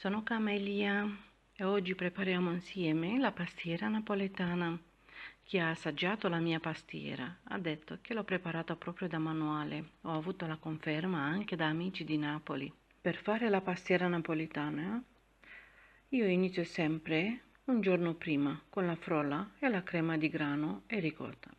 sono Camelia e oggi prepariamo insieme la pastiera napoletana. Chi ha assaggiato la mia pastiera ha detto che l'ho preparata proprio da manuale. Ho avuto la conferma anche da amici di Napoli. Per fare la pastiera napoletana io inizio sempre un giorno prima con la frolla e la crema di grano e ricotta.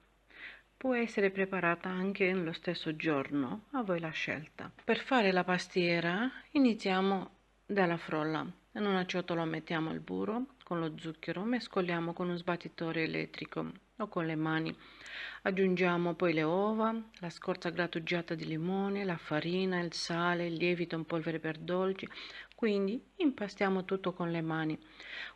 Può essere preparata anche lo stesso giorno, a voi la scelta. Per fare la pastiera iniziamo dalla frolla. In una ciotola mettiamo il burro con lo zucchero, mescoliamo con un sbattitore elettrico o con le mani. Aggiungiamo poi le uova, la scorza grattugiata di limone, la farina, il sale, il lievito in polvere per dolci, quindi impastiamo tutto con le mani.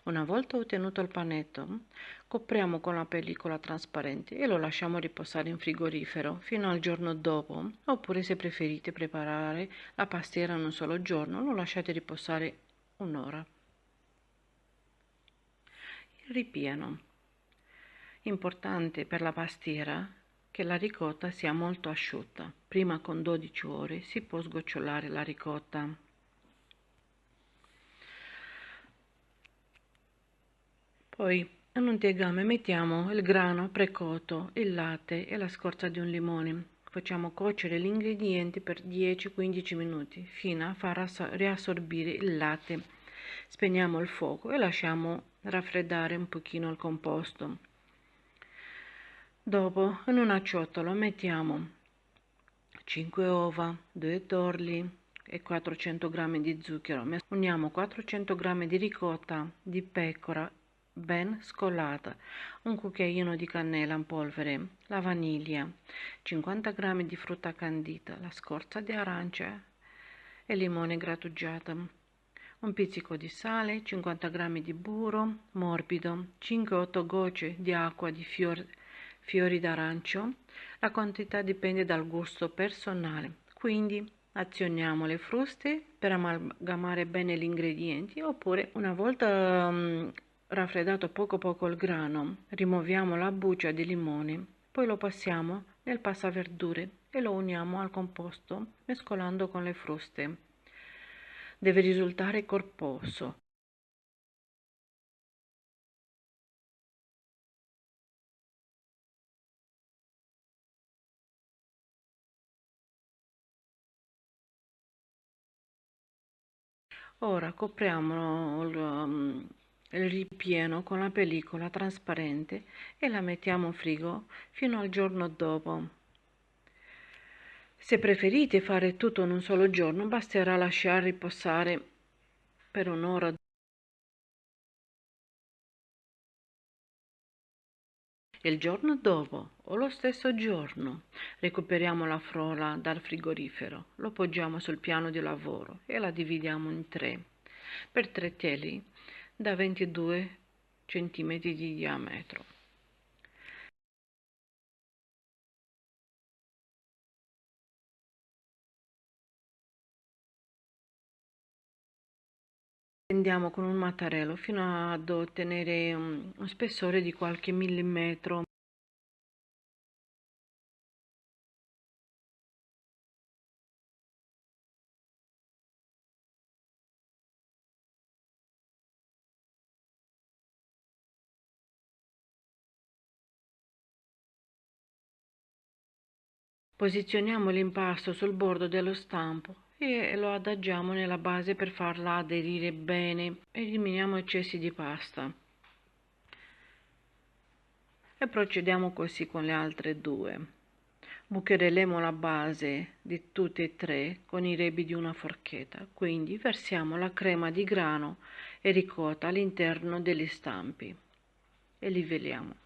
Una volta ottenuto il panetto, copriamo con la pellicola trasparente e lo lasciamo riposare in frigorifero fino al giorno dopo, oppure se preferite preparare la pastiera in un solo giorno, lo lasciate riposare un'ora. Il ripieno. Importante per la pastiera che la ricotta sia molto asciutta. Prima con 12 ore si può sgocciolare la ricotta. Poi in un tegame mettiamo il grano precotto, il latte e la scorza di un limone. Facciamo cuocere gli ingredienti per 10-15 minuti fino a far riassorbire il latte. Spegniamo il fuoco e lasciamo raffreddare un pochino il composto. Dopo in una ciotola mettiamo 5 uova, 2 torli e 400 g di zucchero. Uniamo 400 g di ricotta di pecora ben scolata, un cucchiaino di cannella in polvere, la vaniglia, 50 g di frutta candita, la scorza di arancia e limone grattugiato, un pizzico di sale, 50 g di burro morbido, 5-8 gocce di acqua di fior, fiori d'arancio. La quantità dipende dal gusto personale, quindi azioniamo le fruste per amalgamare bene gli ingredienti oppure una volta um, raffreddato poco poco il grano, rimuoviamo la buccia di limone, poi lo passiamo nel passaverdure e lo uniamo al composto mescolando con le fruste. Deve risultare corposo. Ora copriamo il, il ripieno con la pellicola trasparente e la mettiamo in frigo fino al giorno dopo. Se preferite fare tutto in un solo giorno, basterà lasciare riposare per un'ora. Il giorno dopo o lo stesso giorno recuperiamo la frolla dal frigorifero, lo poggiamo sul piano di lavoro e la dividiamo in tre per tre teli da 22 cm di diametro. Tendiamo con un mattarello fino ad ottenere un, spessore di qualche millimetro Posizioniamo l'impasto sul bordo dello stampo e lo adagiamo nella base per farla aderire bene. Eliminiamo eccessi di pasta. E procediamo così con le altre due. Bucherelemo la base di tutte e tre con i rebi di una forchetta, quindi versiamo la crema di grano e ricotta all'interno degli stampi e livelliamo.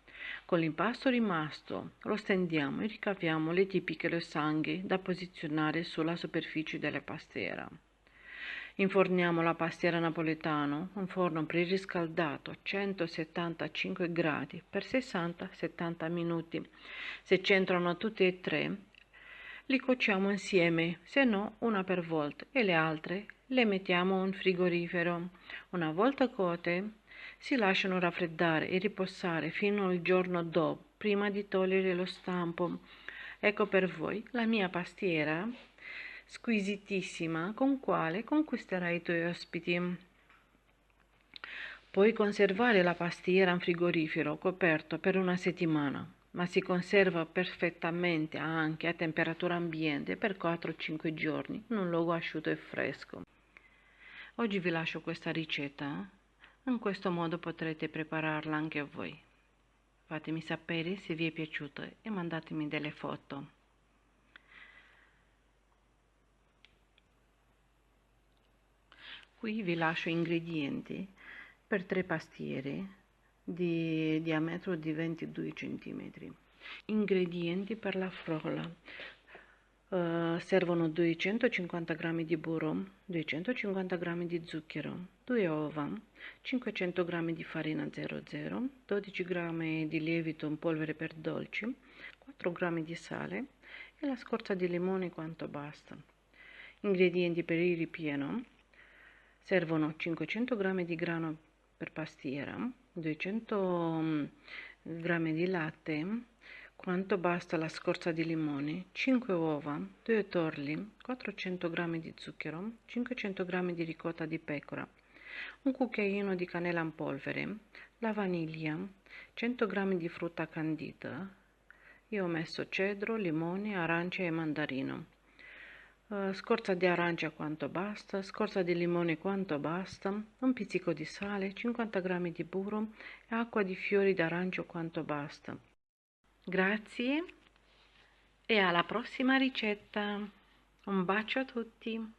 Con l'impasto rimasto lo stendiamo e ricaviamo le tipiche losanghe da posizionare sulla superficie della pastiera. Inforniamo la pastiera napoletano, un forno preriscaldato a 175 gradi per 60-70 minuti. Se c'entrano tutte e tre, li cuociamo insieme, se no una per volta, e le altre le mettiamo in frigorifero. Una volta cote, si lasciano raffreddare e riposare fino al giorno dopo, prima di togliere lo stampo. Ecco per voi la mia pastiera squisitissima con quale conquisterai i tuoi ospiti. Puoi conservare la pastiera in frigorifero coperto per una settimana, ma si conserva perfettamente anche a temperatura ambiente per 4-5 giorni in un luogo asciutto e fresco. Oggi vi lascio questa ricetta, in questo modo potrete prepararla anche voi. Fatemi sapere se vi è piaciuto e mandatemi delle foto. Qui vi lascio ingredienti per tre pastiere di diametro di 22 cm. Ingredienti per la frolla. Uh, servono 250 g di burro, 250 g di zucchero, 2 uova, 500 g di farina 00, 12 g di lievito in polvere per dolci, 4 g di sale e la scorza di limone quanto basta. Ingredienti per il ripieno. Servono 500 g di grano per pastiera 200 g di latte quanto basta la scorza di limone? 5 uova 2 torli 400 g di zucchero 500 g di ricotta di pecora un cucchiaino di cannella in polvere la vaniglia 100 g di frutta candita. Io ho messo cedro limone arancia e mandarino. Uh, scorza di arancia quanto basta, scorza di limone quanto basta, un pizzico di sale, 50 g di burro e acqua di fiori d'arancio quanto basta. Grazie e alla prossima ricetta. Un bacio a tutti.